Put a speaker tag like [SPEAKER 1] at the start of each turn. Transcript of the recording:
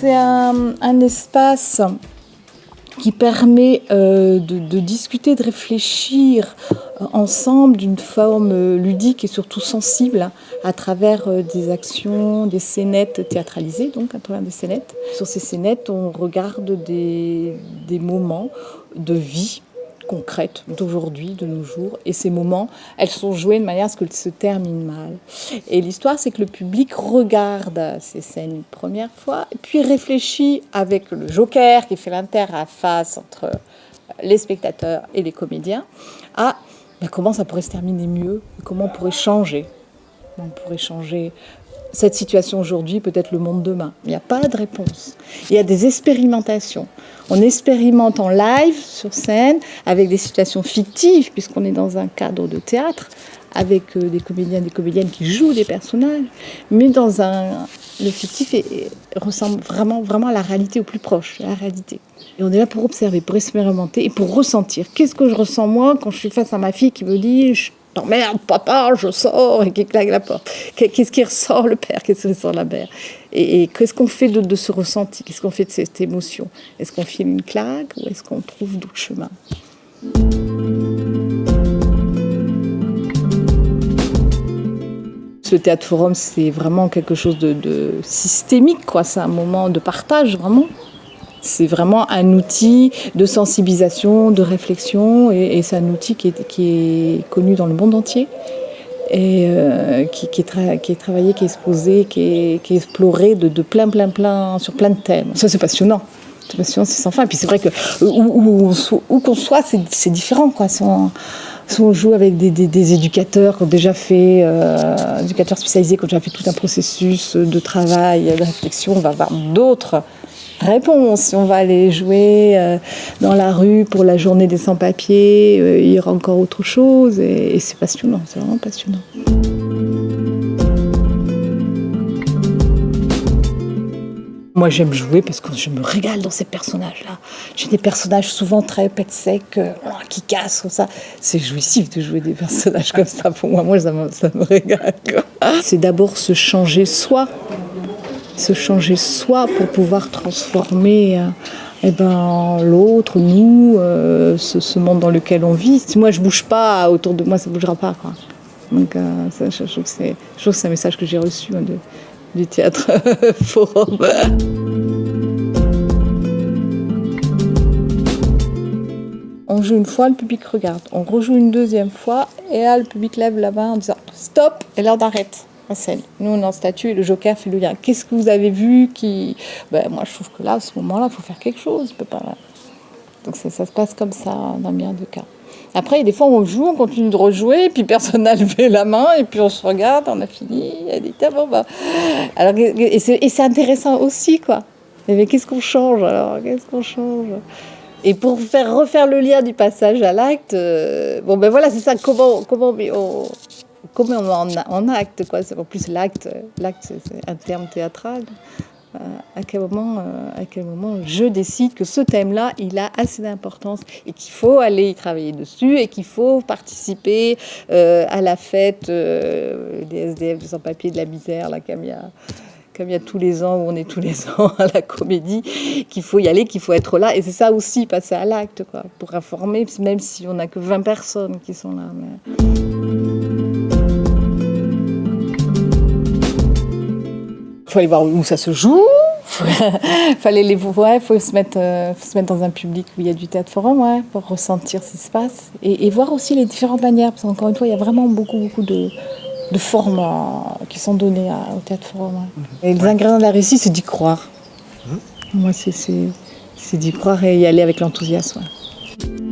[SPEAKER 1] c'est un, espace qui permet euh, de, discuter, de réfléchir euh, ensemble d'une forme euh, ludique et surtout sensible hein, à travers des actions, des scénettes théâtralisées, donc à travers des scénettes. Sur ces scénettes, on regarde des moments de vie concrètes d'aujourd'hui, de nos jours. Et ces moments, elles sont jouées de manière à ce qu'elles se terminent mal. Et l'histoire, c'est que le public regarde ces scènes une première fois, puis réfléchit avec le joker qui fait l'interface entre les spectateurs et les comédiens à ben, comment ça pourrait se terminer mieux, comment on pourrait changer? On pourrait changer cette situation aujourd'hui, peut-être le monde demain. Il n'y a pas de réponse. Il y a des expérimentations. On expérimente en live, sur scène, avec des situations fictives, puisqu'on est dans un cadre de théâtre, avec euh, des comédiens et des comédiennes qui jouent des personnages, mais dans un... Le fictif ressemble vraiment, vraiment à la réalité, au plus proche, à la réalité. Et on est là pour observer, pour expérimenter et pour ressentir. Qu'est-ce que je ressens moi quand je suis face à ma fille qui me dit je t'emmerde papa, je sors et qui claque la porte. Qu'est- Qu'est-ce qui ressort le père, qu'est-ce qui ressort la mère? Et, qu'est-ce qu'on fait de, ce ressenti? Qu'est-ce qu'on fait de cette émotion? Est-ce qu'on file une claque ou est-ce qu'on trouve d'autres chemins? Ce théâtre forum, c'est vraiment quelque chose de, de systémique, quoi. C'est un moment de partage, vraiment. C'est vraiment un outil de sensibilisation, de réflexion, et, c'est un outil qui est, connu dans le monde entier, et euh, qui, est travaillé, qui est exposé, qui est, exploré de, plein, plein, plein, sur plein de thèmes. Ça, c'est passionnant. C'est passionnant, c'est sans fin. Et puis c'est vrai que où, qu'on soit, c'est différent, quoi. On, joue avec des, éducateurs qui ont déjà fait, euh, éducateurs spécialisés qui ont déjà fait tout un processus de travail, de réflexion, on va avoir d'autres réponses. Si on va aller jouer euh, dans la rue pour la journée des sans-papiers, il y aura encore autre chose. Et, c'est passionnant, c'est vraiment passionnant. Moi, j'aime jouer parce que je me régale dans ces personnages-là. J'ai des personnages souvent très pète sec, euh, qui cassent, comme ça. C'est jouissif de jouer des personnages comme ça. Pour moi, moi ça, me, régale. C'est d'abord se changer soi, se changer soi pour pouvoir transformer euh, eh ben, l'autre, nous, euh, ce, monde dans lequel on vit. Si moi je bouge pas autour de moi, ça bougera pas. Donc euh, je, trouve que c'est un message que j'ai reçu hein, du théâtre. On joue une fois, le public regarde. On rejoue une deuxième fois, et là, le public lève la main en disant stop, et l'heure d'arrête. la Nous, on en statue et le joker fait le lien. Qu'est-ce que vous avez vu qui. Ben, moi, je trouve que là, à ce moment-là, il faut faire quelque chose. Donc, ça, ça se passe comme ça dans bien de cas. Après, des fois, on joue, on continue de rejouer, puis personne n'a levé la main, et puis on se regarde, on a fini, elle dit, ah bon, bah. Alors, et c'est intéressant aussi, quoi. Mais qu'est-ce qu'on change alors? Qu'est-ce qu'on change? Et pour faire refaire le lien du passage à l'acte, euh, bon ben voilà, c'est ça. Comment comment on, comment on en, acte quoi en plus l'acte, l'acte c'est un terme théâtral. Euh, à quel moment, euh, à quel moment je décide que ce thème-là, il a assez d'importance et qu'il faut aller y travailler dessus et qu'il faut participer euh, à la fête des SDF, sans-papiers, de la misère, là, comme il y a comme tous les ans où on est tous les ans à la comédie, qu'il faut y aller, qu'il faut être là. Et c'est ça aussi, passer à l'acte, quoi, pour informer, même si on n'a que 20 personnes qui sont là. Il faut aller voir où ça se joue. Il faut aller les voir, il faut se mettre, euh, faut se mettre dans un public où il y a du théâtre forum, ouais, pour ressentir ce qui se passe. Et, et voir aussi les différentes manières, parce qu'encore une fois, il y a vraiment beaucoup, beaucoup de, de formes euh, qui sont données à- au théâtre forum. ouais. Et les ingrédients de la réussite, c'est d'y croire. Moi, c'est- d'y croire et y aller avec l'enthousiasme. ouais.